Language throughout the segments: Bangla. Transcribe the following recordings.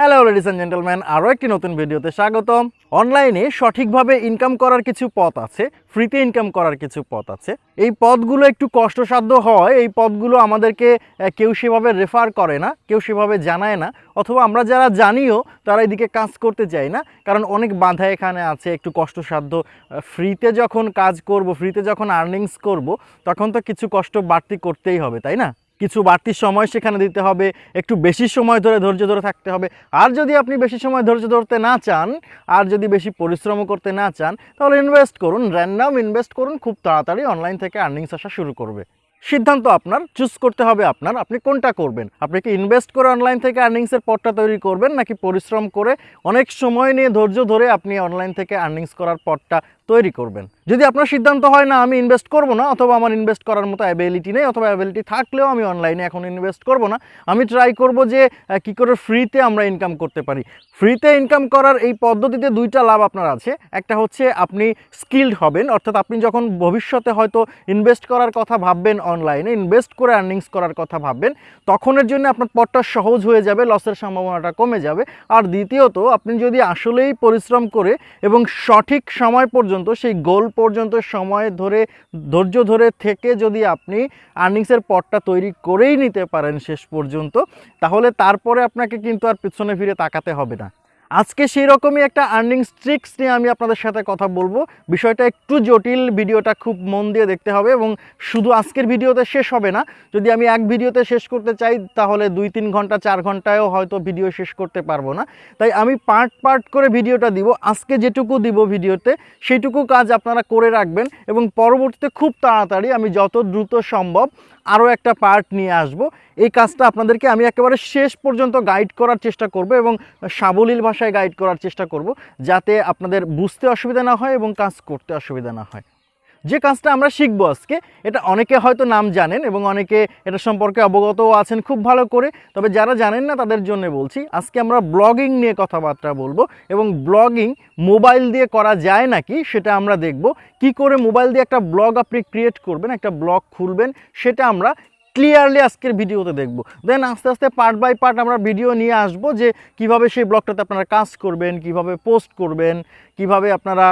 হ্যালো লেডিস অ্যান্ড জেন্টলম্যান আরও একটি নতুন ভিডিওতে স্বাগতম। অনলাইনে সঠিকভাবে ইনকাম করার কিছু পথ আছে ফ্রিতে ইনকাম করার কিছু পথ আছে। এই পথগুলো একটু কষ্টসাধ্য হয়, এই পথগুলো আমাদেরকে কেউ সেভাবে রেফার করে না, কেউ সেভাবে জানায় না, অথবা আমরা যারা জানিও, তারা এদিকে কাজ করতে চাই না, কারণ অনেক বাধা এখানে আছে, একটু কষ্টসাধ্য। ফ্রিতে যখন কাজ করব ফ্রিতে যখন আর্নিংস করব, তখন তো কিছু কষ্ট বাড়তি করতেই হবে, তাই না? কিছু বাড়তি সময় সেখানে দিতে হবে, একটু বেশি সময় ধরে ধৈর্য ধরে থাকতে হবে। আর যদি আপনি বেশি সময় ধৈর্য ধরতে না চান, আর যদি বেশি পরিশ্রমও করতে না চান, তাহলে ইনভেস্ট করুন র্যান্ডাম ইনভেস্ট করুন, খুব তাড়াতাড়ি অনলাইন থেকে আর্নিংস আসা শুরু করবে। সিদ্ধান্ত আপনার চুজ করতে হবে আপনার, আপনি কোনটা করবেন? আপনি কি ইনভেস্ট করে অনলাইন থেকে আর্নিংসের পথটা তৈরি করবেন, নাকি পরিশ্রম করে অনেক সময় নিয়ে ধৈর্য ধরে আপনি অনলাইন থেকে আর্নিংস করার পথটা তৈরি করবেন। যদি আপনার সিদ্ধান্ত হয় না, আমি ইনভেস্ট করব না, অথবা আমার ইনভেস্ট করার মতো অ্যাবিলিটি নেই, অথবা অ্যাবিলিটি থাকলেও আমি অনলাইনে এখন ইনভেস্ট করব না, আমি ট্রাই করব যে কি করে ফ্রিতে আমরা ইনকাম করতে পারি। ফ্রিতে ইনকাম করার এই পদ্ধতিতে দুইটা লাভ আপনার আছে। একটা হচ্ছে আপনি স্কিল্ড হবেন, অর্থাৎ আপনি যখন ভবিষ্যতে হয়তো ইনভেস্ট করার কথা ভাববেন অনলাইনে ইনভেস্ট করে আর্নিংস করার কথা ভাববেন, তখনের জন্য আপনার পথটা সহজ হয়ে যাবে লসের সম্ভাবনাটা কমে যাবে। আর দ্বিতীয়ত, আপনি যদি আসলেই পরিশ্রম করে এবং সঠিক সময় পর্যন্ত সেই গোল পর্যন্ত সময় ধরে, ধৈর্য ধরে থেকে যদি আপনি আর্নিংসের পটটা তৈরি করেই নিতে পারেন শেষ পর্যন্ত, তাহলে তারপরে আপনাকে কিন্তু আর পিছনে ফিরে তাকাতে হবে না। আজকে সেই রকমই একটা আর্নিং ট্রিক্স নিয়ে আমি আপনাদের সাথে কথা বলব। বিষয়টা একটু জটিল, ভিডিওটা খুব মন দিয়ে দেখতে হবে এবং শুধু আজকের ভিডিওতে শেষ হবে না। যদি আমি এক ভিডিওতে শেষ করতে চাই, তাহলে দুই, তিন ঘণ্টা, চার ঘন্টায়ও হয়তো ভিডিও শেষ করতে পারব না। তাই আমি পার্ট পার্ট করে ভিডিওটা দিব। আজকে যেটুকু দিব ভিডিওতে, সেইটুকু কাজ আপনারা করে রাখবেন এবং পরবর্তীতে খুব তাড়াতাড়ি আমি যত দ্রুত সম্ভব আরও একটা পার্ট নিয়ে আসব। এই কাজটা আপনাদেরকে আমি একেবারে শেষ পর্যন্ত গাইড করার চেষ্টা করব এবং সাবলীল ভাষায় গাইড করার চেষ্টা করব যাতে আপনাদের বুঝতে অসুবিধা না হয় এবং কাজ করতে অসুবিধা না হয়। যে কাজটা আমরা শিখব আজকে, এটা অনেকে হয়তো নাম জানেন এবং অনেকে এটা সম্পর্কে অবগতও আছেন খুব ভালো করে, তবে যারা জানেন না তাদের জন্য বলছি, আজকে আমরা ব্লগিং নিয়ে কথাবার্তা বলব এবং ব্লগিং মোবাইল দিয়ে করা যায় নাকি সেটা আমরা দেখব। কি করে মোবাইল দিয়ে একটা ব্লগ আপনি ক্রিয়েট করবেন, একটা ব্লগ খুলবেন, সেটা আমরা ক্লিয়ারলি আজকের ভিডিওতে দেখব। দেন আস্তে আস্তে পার্ট বাই পার্ট আমরা ভিডিও নিয়ে আসব যে কীভাবে সেই ব্লগটাতে আপনারা কাজ করবেন, কীভাবে পোস্ট করবেন, কীভাবে আপনারা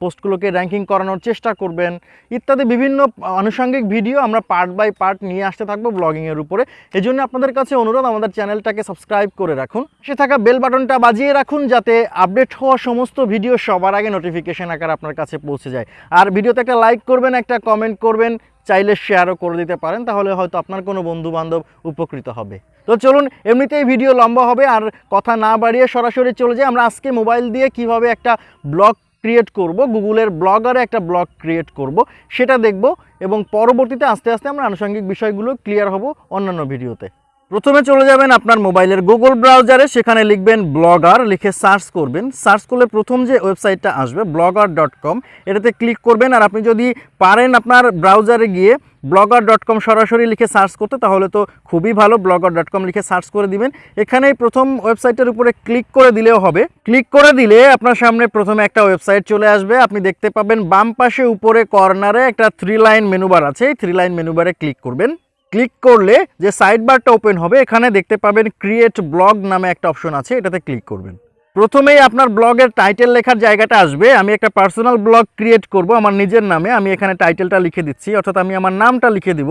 পোস্টগুলোকে র্যাঙ্কিং করানোর চেষ্টা করবেন, ইত্যাদি বিভিন্ন আনুষঙ্গিক ভিডিও আমরা পার্ট বাই পার্ট নিয়ে আসতে থাকব ব্লগিংয়ের উপরে। এই জন্য আপনাদের কাছে অনুরোধ, আমাদের চ্যানেলটাকে সাবস্ক্রাইব করে রাখুন। সে থাকা বেল বাটনটা বাজিয়ে রাখুন যাতে আপডেট হওয়া সমস্ত ভিডিও সবার আগে নোটিফিকেশন আকার আপনার কাছে পৌঁছে যায়। আর ভিডিওতে একটা লাইক করবেন, একটা কমেন্ট করবেন চাইলে শেয়ারও করে দিতে পারেন, তাহলে হয়তো আপনার কোনো বন্ধু বান্ধব উপকৃত হবে। তো চলুন, এমনিতেই ভিডিও লম্বা হবে আর কথা না বাড়িয়ে সরাসরি চলে যাই। আমরা আজকে মোবাইল দিয়ে কীভাবে একটা ব্লগ ক্রিয়েট করব, গুগলের ব্লগারে একটা ব্লগ ক্রিয়েট করব, সেটা দেখব এবং পরবর্তীতে আস্তে আস্তে আমরা আনুষঙ্গিক বিষয়গুলো ক্লিয়ার হব অন্যান্য ভিডিওতে প্রথমে চলে যাবেন আপনার মোবাইলের গুগল ব্রাউজারে, সেখানে লিখবেন ব্লগার, লিখে সার্চ করবেন। সার্চ করলে প্রথম যে ওয়েবসাইটটা আসবে, ব্লগার ডট কম, এটাতে ক্লিক করবেন। আর আপনি যদি পারেন আপনার ব্রাউজারে গিয়ে ব্লগার ডট কম সরাসরি লিখে সার্চ করতে, তাহলে তো খুবই ভালো। ব্লগার ডট কম লিখে সার্চ করে দিবেন। এখানেই প্রথম ওয়েবসাইটের উপরে ক্লিক করে দিলেও হবে। ক্লিক করে দিলে আপনার সামনে প্রথমে একটা ওয়েবসাইট চলে আসবে। আপনি দেখতে পাবেন বাম পাশে উপরে কর্নারে একটা থ্রি লাইন মেনুবার আছে। এই থ্রি লাইন মেনুবারে ক্লিক করবেন। ক্লিক করলে যে সাইড বারটা ওপেন হবে, এখানে দেখতে পাবেন ক্রিয়েট ব্লগ নামে একটা অপশন আছে, এটাতে ক্লিক করবেন। প্রথমেই আপনার ব্লগের টাইটেল লেখার জায়গাটা আসবে, আমি একটা পার্সোনাল ব্লগ ক্রিয়েট করব, আমার নিজের নামে, আমি এখানে টাইটেলটা লিখে দিচ্ছি, অর্থাৎ আমি আমার নামটা লিখে দিব।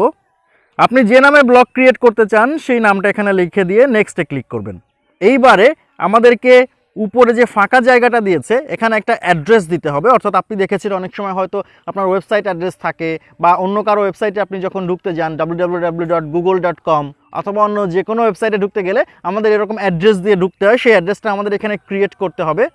আপনি যে নামে ব্লগ ক্রিয়েট করতে চান, সেই নামটা এখানে লিখে দিয়ে নেক্সটে ক্লিক করবেন। এইবারে আমাদেরকে উপরে যে ফাঁকা জায়গাটা দিয়েছে, এখানে একটা অ্যাড্রেস দিতে হবে। অর্থাৎ আপনি দেখেছেন অনেক সময় হয়তো আপনার ওয়েবসাইট অ্যাড্রেস থাকে বা অন্য কারও ওয়েবসাইটে আপনি যখন ঢুকতে যান ডাব্লিউ অথবা অন্য যে কোনো ওয়েবসাইটে ঢুকতে গেলে আমাদের এরকম অ্যাড্রেস দিয়ে ঢুকতে হয়। সেই অ্যাড্রেসটা আমাদের এখানে ক্রিয়েট করতে হবে।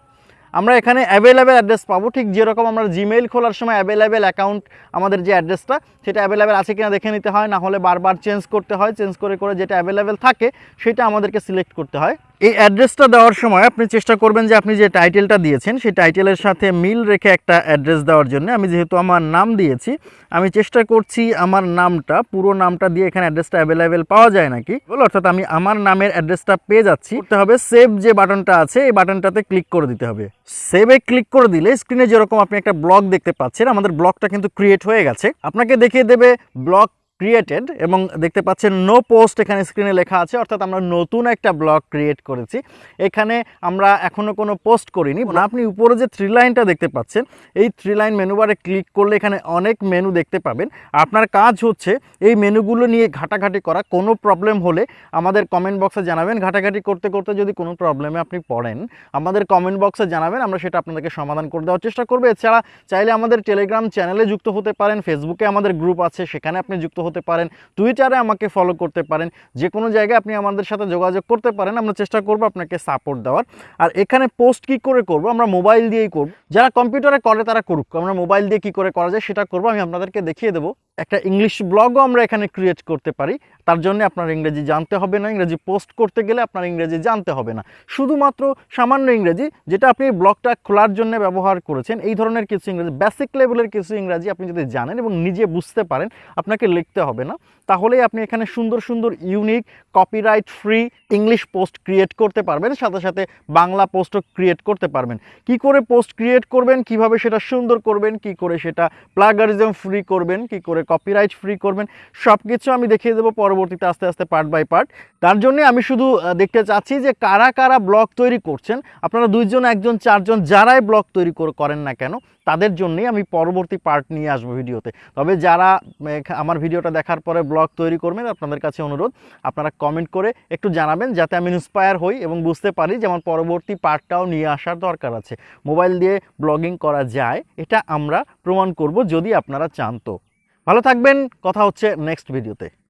আমরা এখানে অ্যাভেলেবেল অ্যাড্রেস পাবো। ঠিক যেরকম আমরা জিমেইল খোলার সময় অ্যাভেলেবেল অ্যাকাউন্ট আমাদের যে অ্যাড্রেসটা সেটা অ্যাভেলেবেল আছে কিনা দেখে নিতে হয়। না হলে বারবার চেঞ্জ করতে হয়। চেঞ্জ করে করে যেটা অ্যাভেলেবেল থাকে, সেটা আমাদেরকে সিলেক্ট করতে হয়। এই অ্যাড্রেসটা দেওয়ার সময় আপনি চেষ্টা করবেন যে আপনি যে টাইটেলটা দিয়েছেন, সেই টাইটেলের সাথে মিল রেখে একটা অ্যাড্রেস দেওয়ার জন্য। আমি যেহেতু আমার নাম দিয়েছি, আমি চেষ্টা করছি আমার নামটা, পুরো নামটা দিয়ে এখানে অ্যাড্রেসটা অ্যাভেলেবেল পাওয়া যায় নাকি? বলো, অর্থাৎ আমি আমার নামের অ্যাড্রেসটা পেয়ে যাচ্ছি। করতে হবে সেভ যে বাটনটা আছে, এই বাটনটাতে ক্লিক করে দিতে হবে। সেভে ক্লিক করে দিলে স্ক্রিনে যেরকম আপনি একটা ব্লগ দেখতে পাচ্ছেন, আমাদের ব্লগটা কিন্তু ক্রিয়েট হয়ে গেছে। আপনাকে দেখিয়ে দেবে ব্লগ ক্রিয়েটেড এবং দেখতে পাচ্ছেন নো পোস্ট এখানে স্ক্রিনে লেখা আছে অর্থাৎ আমরা নতুন একটা ব্লগ ক্রিয়েট করেছি। এখানে আমরা এখনও কোনো পোস্ট করিনি। আপনি উপরে যে থ্রি লাইনটা দেখতে পাচ্ছেন এই থ্রি লাইন মেনু বারে ক্লিক করলে এখানে অনেক মেনু দেখতে পাবেন। আপনার কাজ হচ্ছে এই মেনুগুলো নিয়ে ঘাটাঘাটি করা। কোনো প্রবলেম হলে আমাদের কমেন্ট বক্সে জানাবেন। ঘাটাঘাটি করতে করতে যদি কোনো প্রবলেমে আপনি পড়েন আমাদের কমেন্ট বক্সে জানাবেন। আমরা সেটা আপনাদেরকে সমাধান করে দেওয়ার চেষ্টা করব। এছাড়া চাইলে আমাদের টেলিগ্রাম চ্যানেলে যুক্ত হতে পারেন। ফেসবুকে আমাদের গ্রুপ আছে সেখানে আপনি যুক্ত হতে পারেন টুইটারে আমাকে ফলো করতে পারেন যে কোনো জায়গায় আপনি আমাদের সাথে যোগাযোগ করতে পারেন, আমরা চেষ্টা করব আপনাকে সাপোর্ট দেওয়ার। আর এখানে পোস্ট কি করে করব, আমরা মোবাইল দিয়েই করব। যারা কম্পিউটারে করে তারা করুক, আমরা মোবাইল দিয়ে কি করে করা যায় সেটা করব, আমি আপনাদেরকে দেখিয়ে দেবো। একটা ইংলিশ ব্লগও আমরা এখানে ক্রিয়েট করতে পারি। তার জন্য আপনার ইংরেজি জানতে হবে না, ইংরেজি পোস্ট করতে গেলে আপনার ইংরেজি জানতে হবে না। শুধুমাত্র সামান্য ইংরেজি, যেটা আপনি ব্লগটা খোলার জন্য ব্যবহার করেছেন, এই ধরনের কিছু ইংরেজি বেসিক লেভেলের কিছু ইংরাজি আপনি যদি জানেন এবং নিজে বুঝতে পারেন, আপনাকে লিখতে হবে না। তাহলেই আপনি এখানে সুন্দর সুন্দর unique copyright free English post create করতে পারবেন, সাথে সাথে বাংলা পোস্টও ক্রিয়েট করতে পারবেন। কি করে পোস্ট ক্রিয়েট করবেন, কীভাবে সেটা সুন্দর করবেন, কি করে সেটা প্লাগারিজম ফ্রি করবেন, কি করে কপিরাইট ফ্রি করবেন সব কিছু আমি দেখিয়ে দেবো পরবর্তীতে আস্তে আস্তে পার্ট বাই পার্ট তার জন্য আমি শুধু দেখতে চাচ্ছি যে কারা কারা ব্লগ তৈরি করছেন, আপনারা দুইজন, একজন, চারজন যারাই ব্লগ তৈরি কর- করেন না কেন, তাদের জন্যই আমি পরবর্তী পার্ট নিয়ে আসব ভিডিওতে। তবে যারা আমার ভিডিওটা দেখার পরে ব্লগ তৈরি করবেন, আপনাদের কাছে অনুরোধ, আপনারা কমেন্ট করে একটু জানাবেন যাতে আমি ইন্সপায়ার হই এবং বুঝতে পারি যে আমার পরবর্তী পার্টটাও নিয়ে আসার দরকার আছে। মোবাইল দিয়ে ব্লগিং করা যায়, এটা আমরা প্রমাণ করব যদি আপনারা চান তো। ভালো থাকবেন কথা হচ্ছে নেক্সট ভিডিওতে